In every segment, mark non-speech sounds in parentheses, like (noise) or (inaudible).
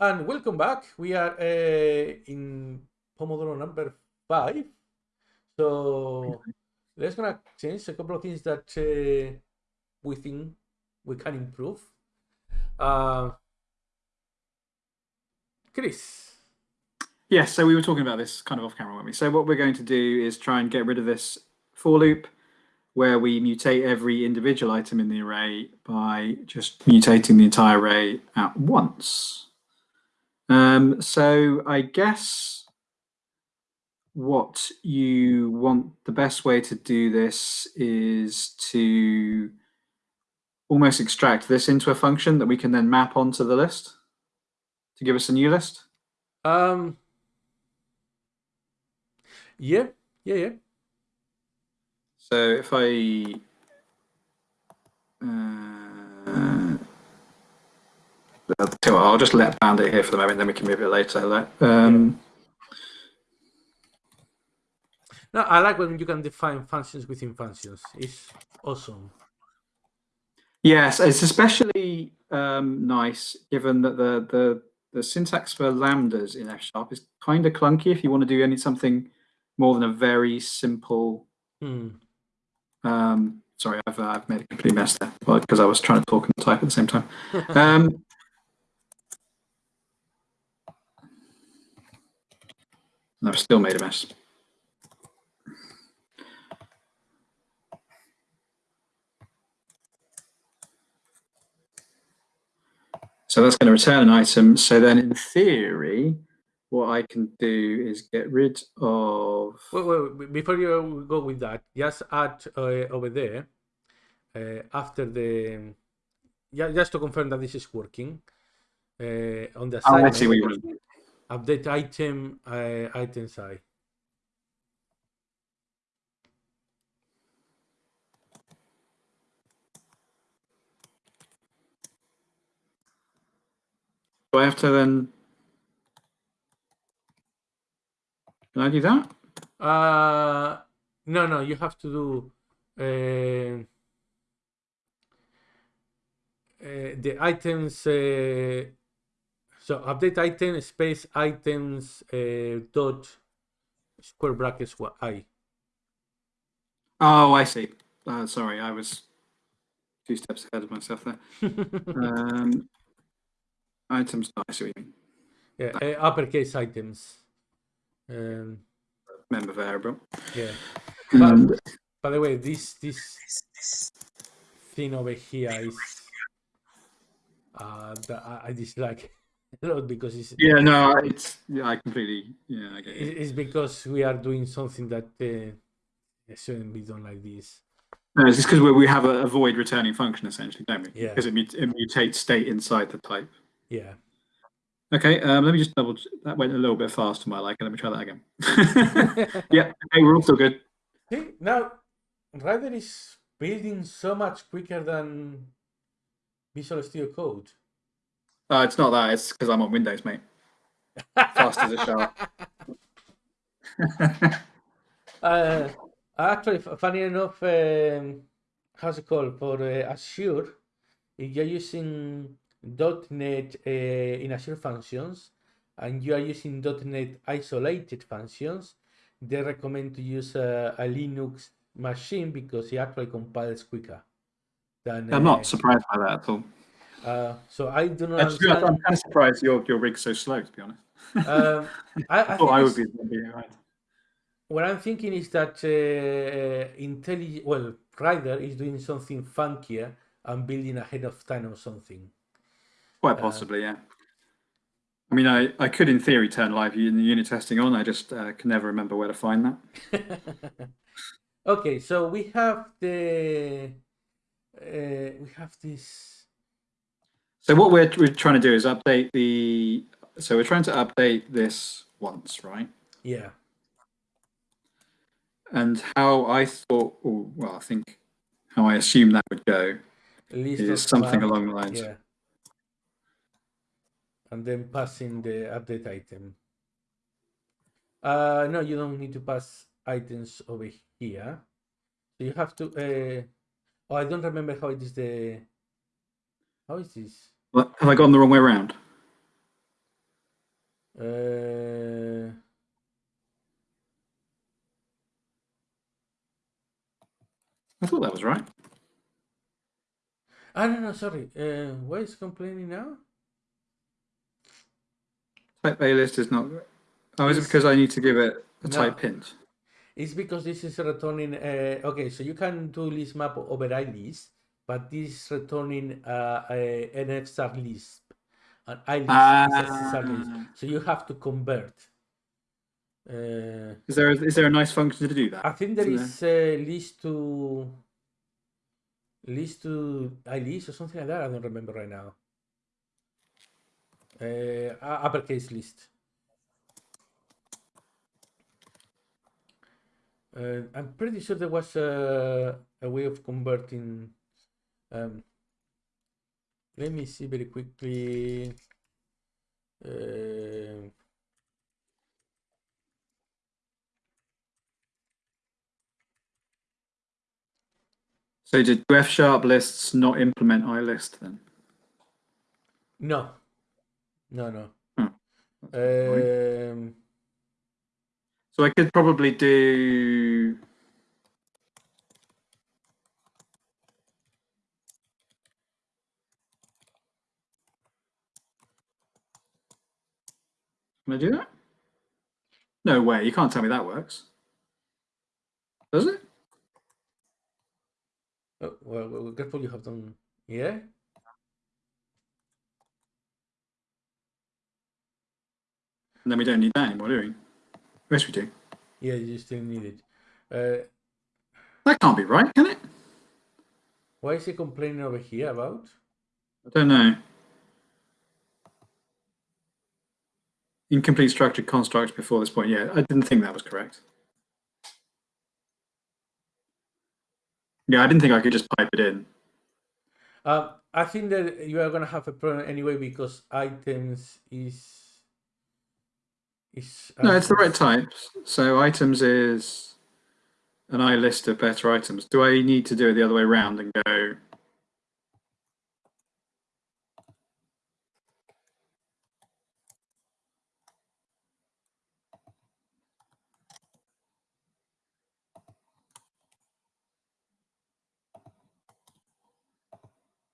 and welcome back. We are uh, in Pomodoro number five. So let's gonna change a couple of things that uh, we think we can improve. Uh, Chris. Yes, so we were talking about this kind of off camera, weren't we? So what we're going to do is try and get rid of this for loop where we mutate every individual item in the array by just mutating the entire array at once. Um, so I guess what you want, the best way to do this is to almost extract this into a function that we can then map onto the list to give us a new list. Um. Yeah, yeah, yeah. So if I uh, I'll just let Bandit here for the moment, then we can move it later. Um, no, I like when you can define functions within functions. It's awesome. Yes, it's especially um, nice given that the, the the syntax for lambdas in F sharp is kind of clunky if you want to do any something more than a very simple Hmm. Um, sorry, I've, uh, I've made a complete mess there because I was trying to talk and type at the same time. (laughs) Um, I've still made a mess. So that's going to return an item. So then in theory, what I can do is get rid of. Wait, wait, before you go with that, just add uh, over there uh, after the. Yeah, just to confirm that this is working. Uh, on the Oh, I side, see what you mean. Update item, uh, item size. Do I have to then? Can I do that? Uh, no, no, you have to do uh, uh, the items. So update item space items uh, dot square brackets what i. Oh, I see. Uh, sorry, I was two steps ahead of myself there. (laughs) um, items. I see what you mean. Yeah, uh, uppercase items. Um, Member variable. yeah. Um, But, by the way, this this thing over here is uh, that I, I dislike (laughs) because it's yeah, no, it's yeah, I completely yeah, I get it. It- It's because we are doing something that uh, shouldn't be done like this. No, it's just because we, we have a, a void returning function essentially, don't we? Yeah. Because it, mut- it mutates state inside the type. Yeah. Okay, um, let me just double. That went a little bit fast to my liking. Let me try that again. (laughs) yeah, okay, we're all still good. See, now Rider is building so much quicker than Visual Studio Code. Uh, it's not that. It's because I'm on Windows, mate. Fast as a shower. (laughs) (laughs) Uh, actually, funny enough, um, how's it called for uh, Azure? If you're using .NET uh, in Azure functions and you are using .NET isolated functions, they recommend to use a, a Linux machine because it actually compiles quicker. Than, I'm uh, not surprised by that at all. Uh, so I do not Actually, I'm kind of surprised your your rig's so slow. To be honest, Um, (laughs) I, I I thought I would be, behind. What I'm thinking is that uh, intelligent, well, Rider is doing something funkier and building ahead of time or something. Quite possibly, yeah. I mean, I, I could, in theory, turn live un- unit testing on. I just uh, can never remember where to find that. (laughs) okay, so we have the uh, we have this. So what we're, we're trying to do is update the. So we're trying to update this once, right? Yeah, And how I thought, or, well, I think how I assume that would go list is something along the lines. Yeah, and then passing the update item. Uh, no, you don't need to pass items over here. So you have to. Uh, oh, I don't remember how it is the. How is this? Have I gone the wrong way around? Uh, I thought that was right. I don't know, sorry. Uh, why is complaining now? Type A list is not. Oh, is it because I need to give it a No. type hint? It's because this is returning. Uh, okay, so you can do list map override list, but this is returning uh, a, an star list. An I list is a C sharp list. Ah. So you have to convert. Uh, Is there a, is there a nice function to do that? I think there is uh, list to list to I list or something like that. I don't remember right now. Uh, uppercase list. Uh, I'm pretty sure there was a, a way of converting. Um, let me see very quickly. Uh, So did F sharp lists not implement iList then? no, no, no. Hmm. Um, So I could probably do. Can I do that? No way, you can't tell me that works. Does it? Oh, well, well, careful, you have done. Yeah? And then we don't need that anymore, do we? Yes, we do. Yeah, you still need it. Uh, That can't be right, can it? why is he complaining over here about? I don't know. Incomplete structured constructs before this point. Yeah, I didn't think that was correct. Yeah, I didn't think I could just pipe it in. Um, I think that you are gonna have a problem anyway because items is is. No, it's the right types. So items is an I list of better items. Do I need to do it the other way around and go?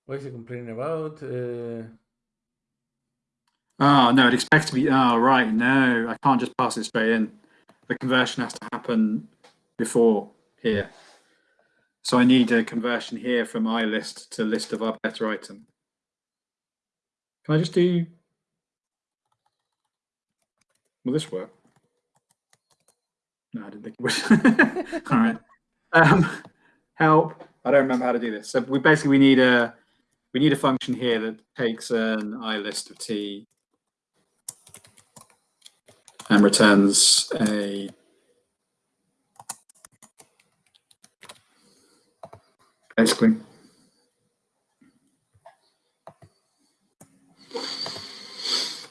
What is he complaining about? Uh, Oh no, it expects to be. Oh right, no, I can't just pass it straight in. The conversion has to happen before here. So I need a conversion here from I list to list of our better item. Can I just do? Will this work? No, I didn't think it would. (laughs) All right. Um, help. I don't remember how to do this. So we basically we need a we need a function here that takes an I list of t and returns a basically.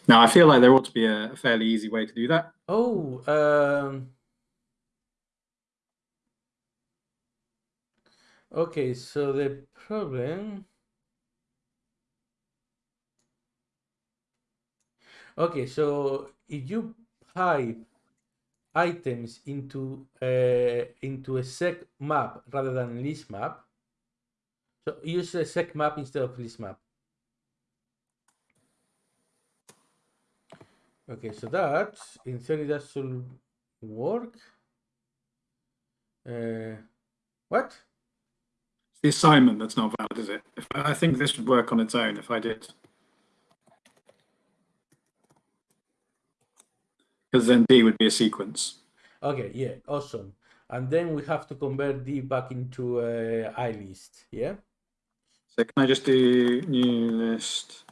Now I feel like there ought to be a, fairly easy way to do that. oh, um, okay. So the problem. Okay, so if you pipe items into uh, into a seq map rather than list map, so use a seq map instead of list map. Okay, so that in theory that should work. Uh, what? The assignment that's not valid, is it? If, I think this would work on its own if I did. Because then D would be a sequence. Okay, yeah, awesome. And then we have to convert D back into uh, I list. Yeah. So can I just do new list?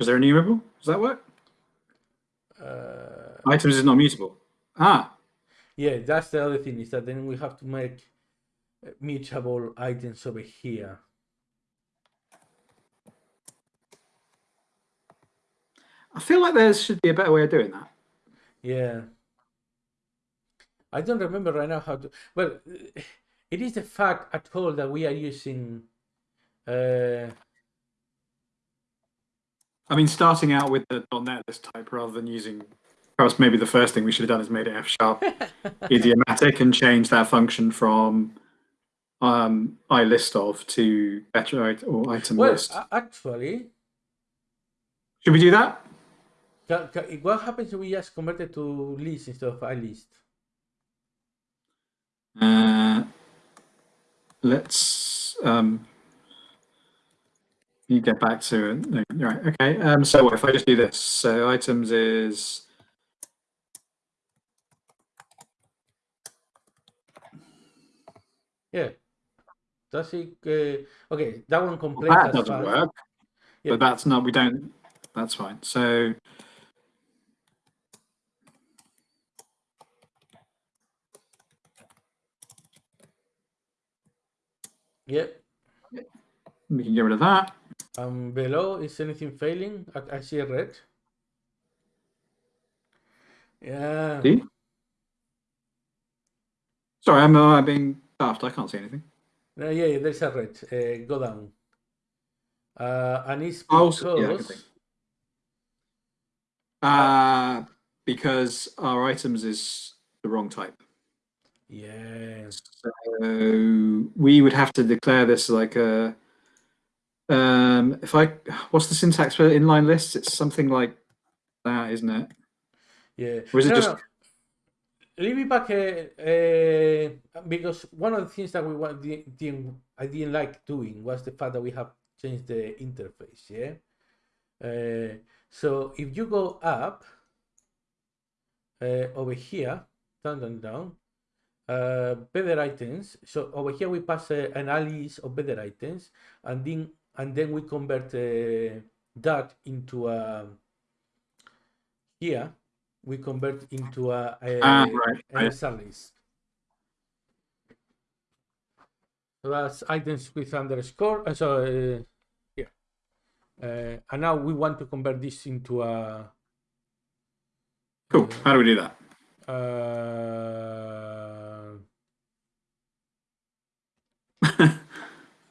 Is there a numerable? Does that work? Uh, Items is not mutable. Ah, yeah, that's the other thing is that then we have to make mutable items over here. I feel like there should be a better way of doing that. Yeah. I don't remember right now how to. Well, it is the fact at all that we are using. Uh, I mean, starting out with the .NET list type rather than using, perhaps maybe the first thing we should have done is made it F sharp (laughs) idiomatic and change that function from um, I list of to better or item well, list. actually, Should we do that? What happens if we just convert it to list instead of a list? Uh, let's um, you get back to it. Right. Okay. Um, so if I just do this, so items is yeah. Does it? Uh, okay, that one complains. Well, that doesn't work. Yeah. But that's not. We don't. That's fine. So. Yep. We can get rid of that. Um, below, is anything failing? I, I see a red. Yeah. See? Sorry, I'm uh, being daft. I can't see anything. No, yeah, there's a red. Uh, go down. Uh, and it's because... Oh, yeah, uh, because our items is the wrong type. Yeah. So we would have to declare this like a um, if I, what's the syntax for inline lists? It's something like that, isn't it? Yeah. Or is it just? No. Leave it back uh, uh, because one of the things that we want, didn't, I didn't like doing was the fact that we have changed the interface. Yeah. Uh, so if you go up uh, over here, down, down, down, uh, better items. So over here we pass uh, an IList of better items, and then and then we convert uh, that into a here we convert into a, a, ah, right, a list. So that's items with underscore. Uh, so uh, yeah, uh, and now we want to convert this into a. Cool. How do we do that?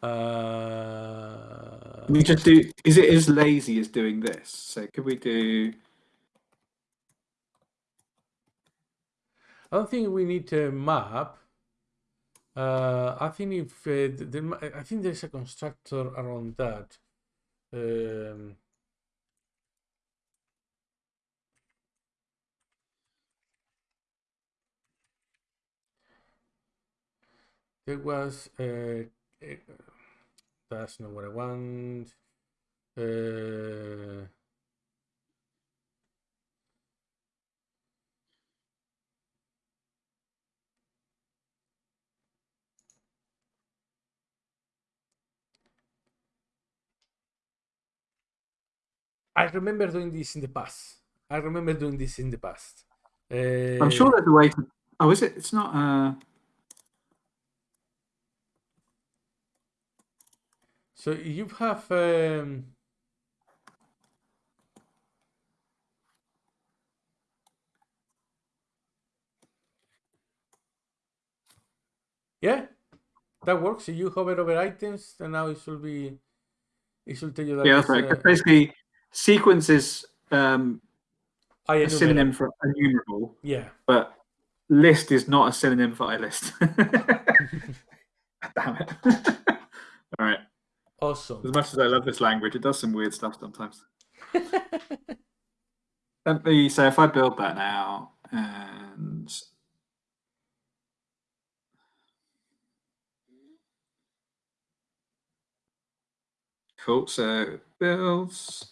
Uh, we just do, is it as lazy as doing this? So could we do, I don't think we need to map. Uh, I think if uh, the, I think there's a constructor around that. Um, there was uh, that's not what I want. Uh, I remember doing this in the past. I remember doing this in the past. Uh, I'm sure there's a way to. Oh, is it? It's not. Uh... So you have um, yeah, that works. If you hover over items, and now it should be it should tell you that. Yeah, that's right. Uh, Basically, sequence is um, a synonym for enumerable. Yeah, but list is not a synonym for a list. (laughs) (laughs) Damn it! (laughs) All right. Awesome. As much as I love this language, it does some weird stuff sometimes. (laughs) Let me, so if I build that now and Cool, so builds,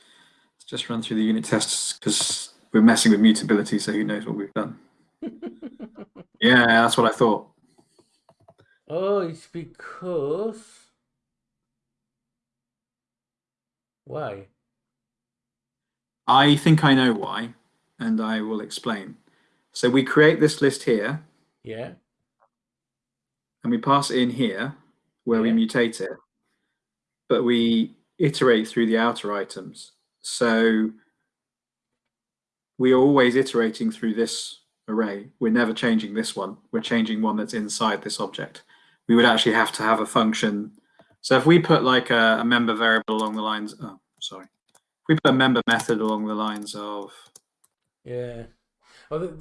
let's just run through the unit tests because we're messing with mutability, so who knows what we've done. (laughs) yeah, that's what I thought. Oh, it's because Why? I think I know why, and I will explain. So we create this list here. Yeah. And we pass it in here where yeah. we mutate it, but we iterate through the outer items. So we are always iterating through this array. We're never changing this one. We're changing one that's inside this object. We would actually have to have a function. So if we put like a, a member variable along the lines, oh, sorry. If we put a member method along the lines of Yeah. Well,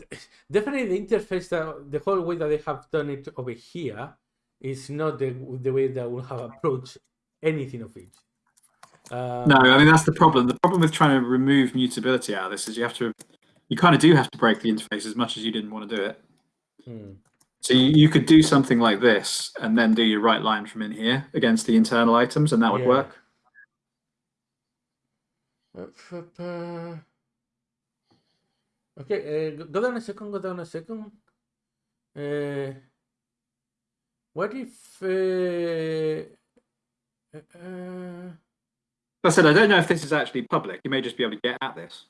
definitely the interface that the whole way that they have done it over here is not the the way that we'll have approached anything of it. Um, No, I mean that's the problem. The problem with trying to remove mutability out of this is you have to, you kind of do have to break the interface as much as you didn't want to do it. hmm. So you, you could do something like this and then do your right line from in here against the internal items, and that would Yeah. work. Okay, uh, go- go down a second, go down a second. Uh, what if... Uh, uh, uh, I said, I don't know if this is actually public. You may just be able to get at this.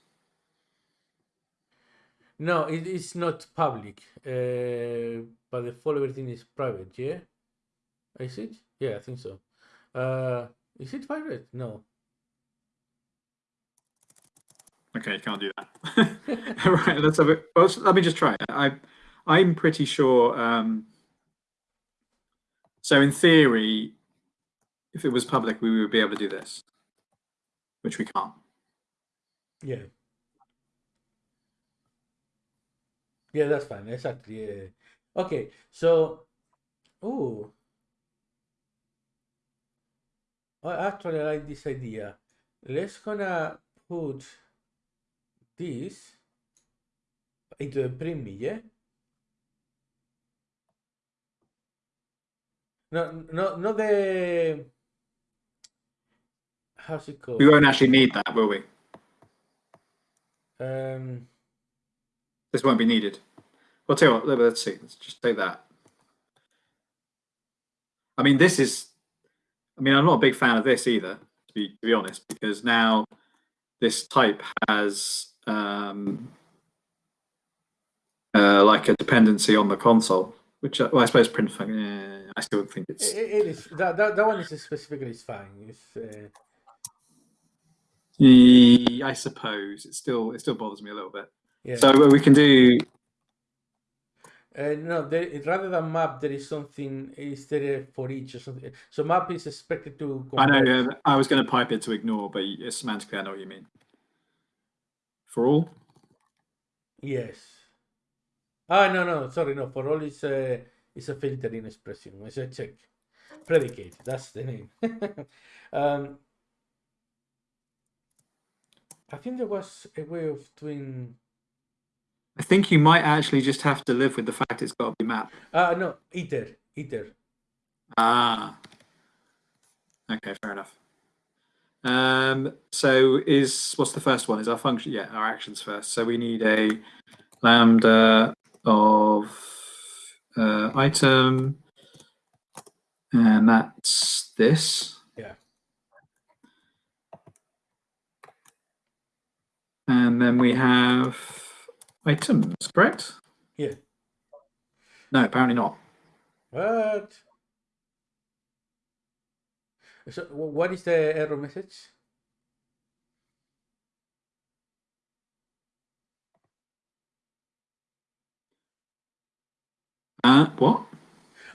No, it is not public, uh, but the follow everything is private, yeah? Is it? Yeah, I think so. Uh, is it private? No. Okay, you can't do that. (laughs) right, let's have it. Well, let me just try. I, I'm pretty sure. Um, so in theory, if it was public, we would be able to do this, which we can't. Yeah. Yeah, that's fine. Exactly. Yeah. Okay, so, oh, I actually like this idea. Let's gonna put this into the premise, yeah? No, no, not the. How's it called? We won't actually need that, will we? Um, This won't be needed. Well, tell you what, let- let's see. Let's just take that. I mean, this is. I mean, I'm not a big fan of this either, to be to be honest, because now this type has um, uh, like a dependency on the console, which well, I suppose print function. Yeah, I still think it's. it, it is that, that that one is specifically is fine. It's uh, I suppose it still it still bothers me a little bit. Yeah. So what we can do. Uh, no, there, rather than map, there is something is there for each or something. So map is expected to. I know. Yeah, I was going to pipe it to ignore, but y- semantically, I know what you mean. For all. Yes. Ah, no, no, sorry, no. For all is a is a filtering expression. It's a check predicate. That's the name. (laughs) um, I think there was a way of doing. I think you might actually just have to live with the fact it's got to be mapped. Ah, no, iter, iter. Ah. Okay, fair enough. Um, so is what's the first one? Is our function? Yeah, our actions first. So we need a lambda of uh, item, and that's this. Yeah. And then we have items, correct? Yeah. No, apparently not. What? So, what is the error message? Uh, what?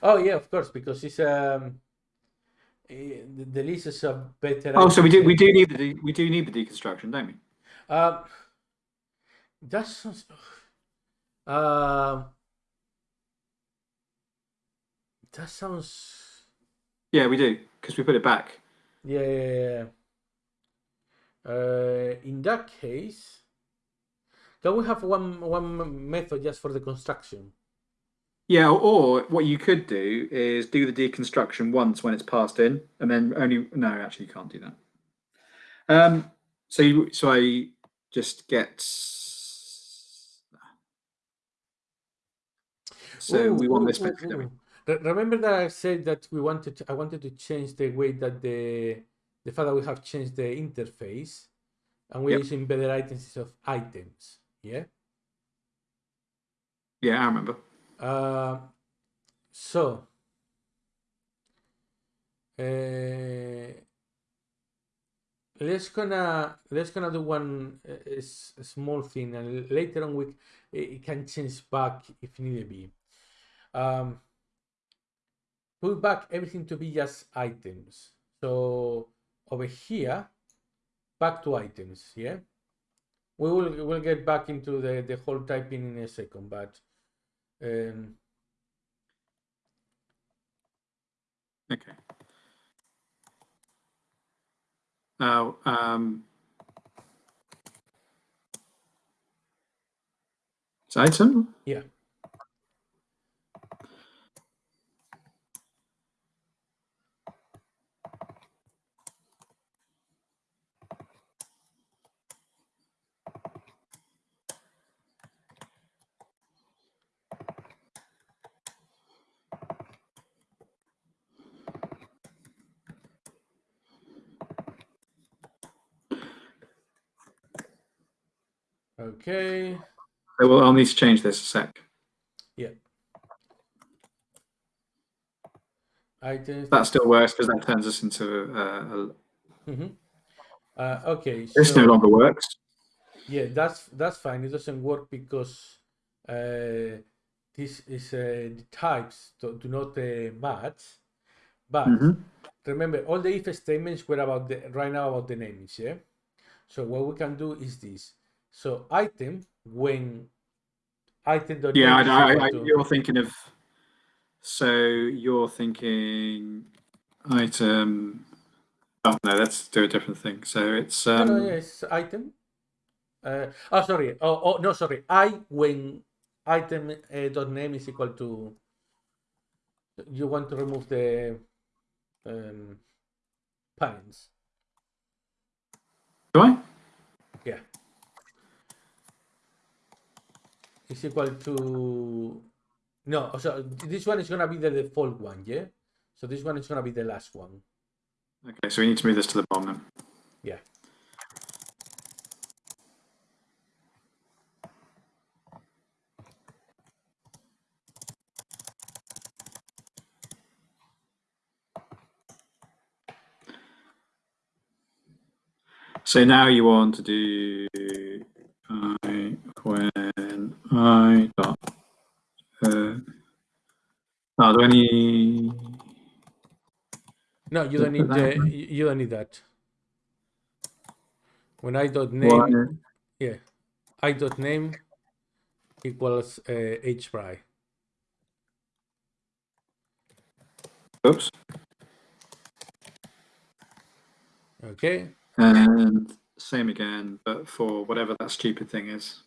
Oh yeah, of course, because it's um, the, the list is a better. Oh, so we do we do need the we do need the deconstruction, don't we? Um, that sounds. Um, that sounds. Yeah, we do because we put it back. Yeah, yeah, yeah. Uh, in that case, can we have one one method just for the construction? Yeah, or what you could do is do the deconstruction once when it's passed in, and then only no, actually you can't do that. Um, so you, so I just get. So Ooh, we want this ooh, method. don't we? ooh. Remember that I said that we wanted I wanted to change the way that the the fact that we have changed the interface and we're Yep. using better items instead of items. Yeah. Yeah, I remember. Uh, so uh, let's gonna let's gonna do one uh, small thing and later on we it it can change back if need be. Um, put back everything to be just items. So over here, back to items. Yeah, we will we'll get back into the the whole typing in a second, but um, Okay. Now, um, it's item. yeah. Okay. So we'll, I'll need to change this a sec. Yeah. Items. That still works because that turns us into uh, a, Mhm. Uh, okay. this so- no longer works. Yeah, that's that's fine. It doesn't work because uh, this is uh, the types do, do not uh, match. But Mhm. remember, all the if statements were about the right now about the names. Yeah. So what we can do is this. So item when item dot Yeah, I, I, equal I, to- you're thinking of. So you're thinking item. Oh no, let's do a different thing. So it's no, um. no, yes, item. Uh, oh, sorry. Oh, oh, no, sorry. I when item uh, dot name is equal to. You want to remove the um, parents. Do I? Yeah. Is equal to. No, so this one is gonna be the default one, yeah. So this one is gonna be the last one. Okay, so we need to move this to the bottom then. Yeah. So now you want to do I when I dot. Uh, do I need? No, you don't need the. You don't need that. When I dot name. One, Yeah, i dot name equals uh, Aged Brie. oops. Okay. And same again, but for whatever that stupid thing is.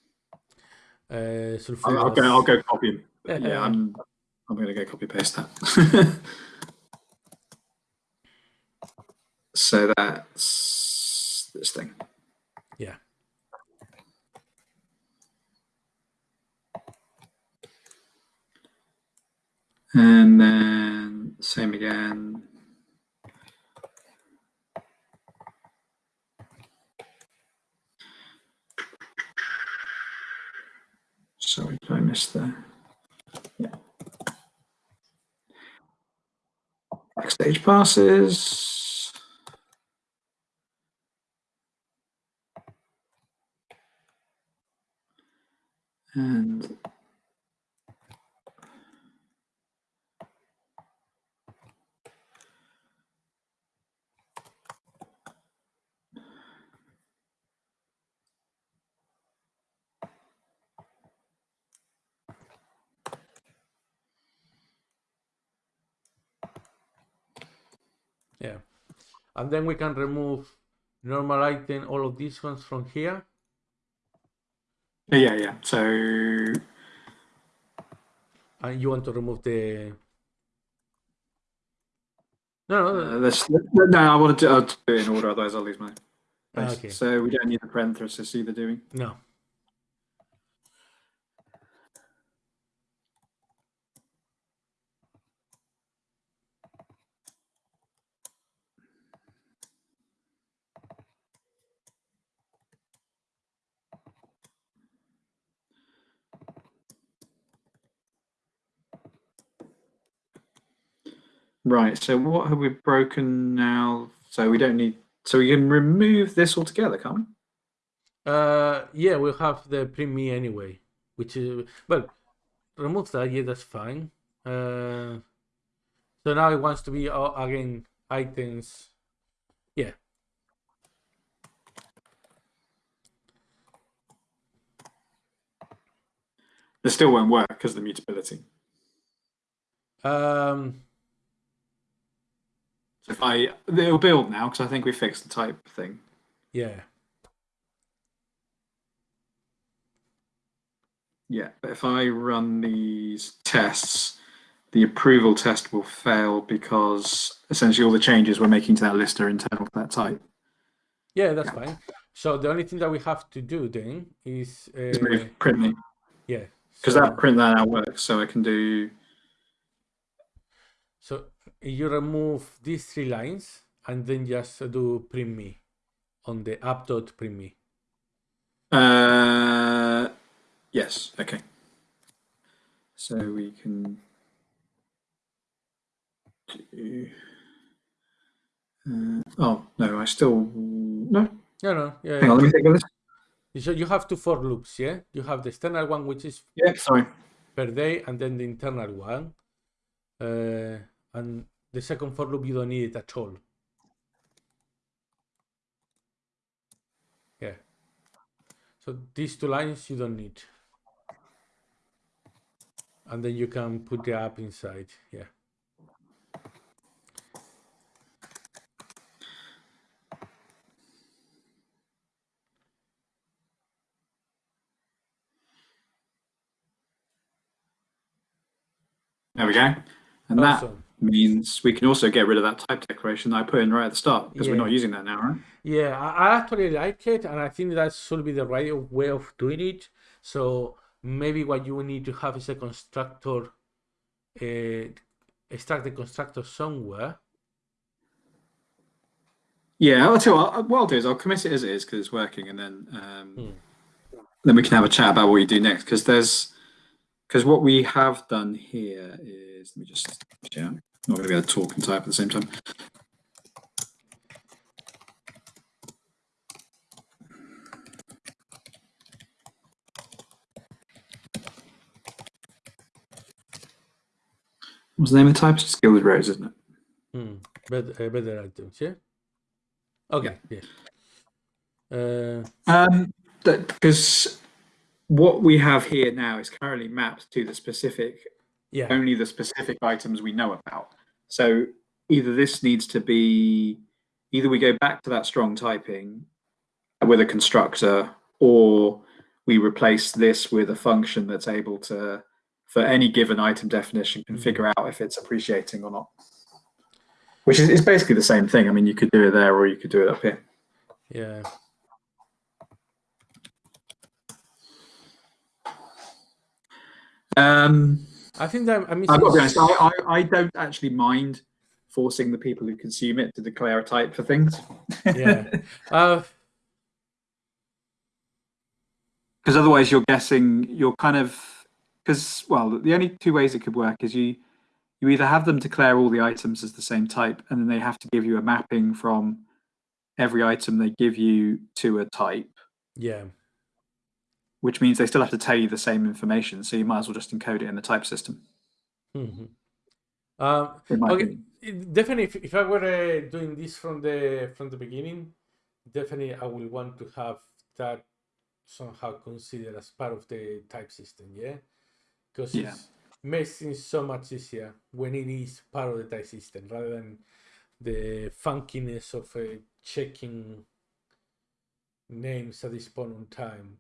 Uh, I'll, I'll go. I'll go copy. (laughs) Yeah, I'm. I'm going to go copy paste that. (laughs) so that's this thing. Yeah. And then same again. Sorry, did I miss there? Yeah. Backstage passes. And Yeah. And then we can remove normal item, all of these ones from here. yeah, yeah. So And you want to remove the. No, no, uh, no. I want to do, I'll do it in order, otherwise I'll lose my. Place. okay. So we don't need the parenthesis either, do we? no. Right, so what have we broken now? So we don't need, so we can remove this altogether, can't we? Uh, yeah, we'll have the premiere anyway, which is, well, remove that, yeah, that's fine. Uh, so now it wants to be, all, again, items. Yeah, It still won't work because of the mutability. Um, if I, it'll build now because I think we fixed the type thing. yeah. Yeah, but if I run these tests, the approval test will fail because essentially all the changes we're making to that list are internal to that type. Yeah, that's fine. So the only thing that we have to do then is uh, Just move print me yeah. because so, that print that out works. So I can do so you remove these three lines and then just do print me on the app dot print me. Uh, yes. Okay. So we can do. Uh, oh no! I still no. No, no, yeah. Hang on. Let me think of this. So you have two for loops, yeah? You have the external one, which is Yeah. Sorry. per day, and then the internal one. Uh, and the second for loop, you don't need it at all. Yeah. So these two lines you don't need. And then you can put the app inside. Yeah. There we go. And that Awesome. Means we can also get rid of that type declaration that I put in right at the start because we're not using that now, right? Yeah, I, I actually like it, and I think that should be the right way of doing it. So maybe what you need to have is a constructor, uh, extract the constructor somewhere. Yeah, I'll tell you what, what I'll do is I'll commit it as it is because it's working, and then um, Hmm. then we can have a chat about what you do next. Because there's because what we have done here is let me just yeah, I'm not going to be able to talk and type at the same time. What's the name of the type? It's Gilded Rose, isn't it? Hmm. Better, uh, better items, yeah. Okay, yeah. Uh, Um, because what we have here now is currently mapped to the specific, yeah, only the specific items we know about. So either this needs to be, either we go back to that strong typing with a constructor, or we replace this with a function that's able to, for any given item definition, can Mhm. figure out if it's appreciating or not. Which is, is basically the same thing. I mean, you could do it there, or you could do it up here. yeah. Um, I think that I mean, I've got to be honest, I, I, I don't actually mind forcing the people who consume it to declare a type for things. yeah. (laughs) Uh, Because otherwise you're guessing, you're kind of, because, well, the only two ways it could work is you, you either have them declare all the items as the same type, and then they have to give you a mapping from every item they give you to a type, yeah. Which means they still have to tell you the same information. So you might as well just encode it in the type system. hmm Um, Okay. definitely, if, if I were uh, doing this from the from the beginning, definitely I will want to have that somehow considered as part of the type system. Yeah, because Yeah. it makes things so much easier when it is part of the type system rather than the funkiness of uh, checking names at this point in time.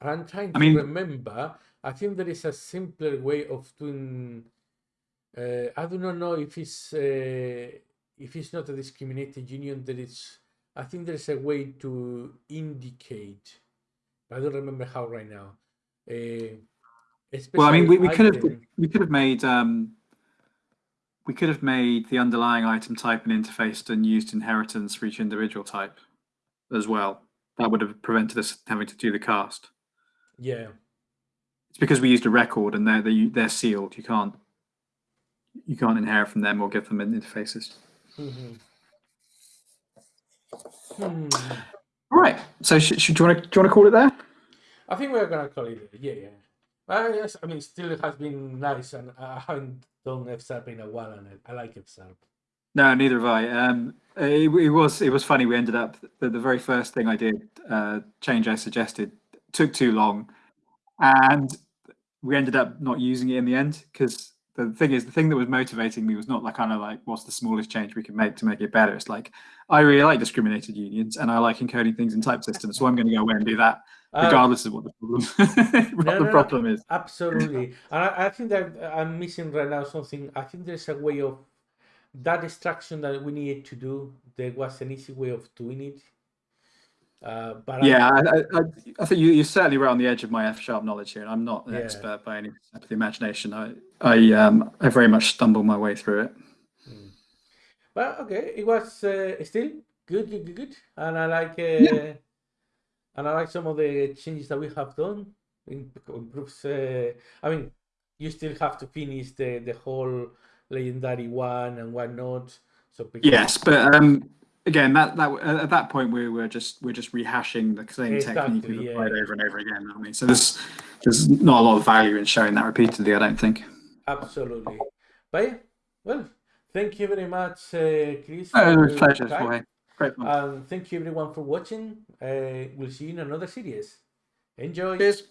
I'm trying to I mean- remember. I think there is a simpler way of doing. Uh, I do not know if it's uh, if it's not a discriminated union. There is. I think there is a way to indicate. I don't remember how right now. Uh, Well, I mean, we, we could have we could have made um, we could have made the underlying item type and interface and used inheritance for each individual type as well. That would have prevented us having to do the cast. Yeah. It's because we used a record and they're they, they're sealed. You can't you can't inherit from them or give them interfaces. Mhm. Hmm. All right. So should, should do you want to do you want to call it there? I think we're gonna call it. Yeah, yeah. Uh, yes, I mean, still it has been nice, and I haven't done F sharp in a while, and I, I like F sharp. No, neither have I. Um, it, it was it was funny. We ended up the, the very first thing I did, uh, change I suggested, took too long, and we ended up not using it in the end because the thing is, the thing that was motivating me was not like kind of like what's the smallest change we can make to make it better. It's like I really like discriminated unions and I like encoding things in type systems, so I'm going to go away and do that Uh, regardless of what the problem (laughs) what no, the no, problem is. Absolutely. And I, I think that I'm missing right now something. I think there's a way of that extraction that we needed to do. There was an easy way of doing it. Uh, but Yeah, I, I, I- I think you, you're certainly right on the edge of my F sharp knowledge here. and I'm not an Yeah. expert by any stretch of the imagination. I, I, um, I very much stumbled my way through it. Well, okay, it was uh, still good, good, good, good, and I like, uh, and I like some of the changes that we have done. Improves. Uh, I mean, you still have to finish the the whole legendary one and whatnot. So because- Yes, but um, again, that that at that point we were just we're just rehashing the same technique we've yeah. applied over and over again. aren't we? So there's there's not a lot of value in showing that repeatedly. I don't think. absolutely. But yeah, well, thank you very much, uh, Chris. Oh, it was a pleasure. Jorge. Great fun. And thank you everyone for watching. Uh, we'll see you in another series. Enjoy. Cheers.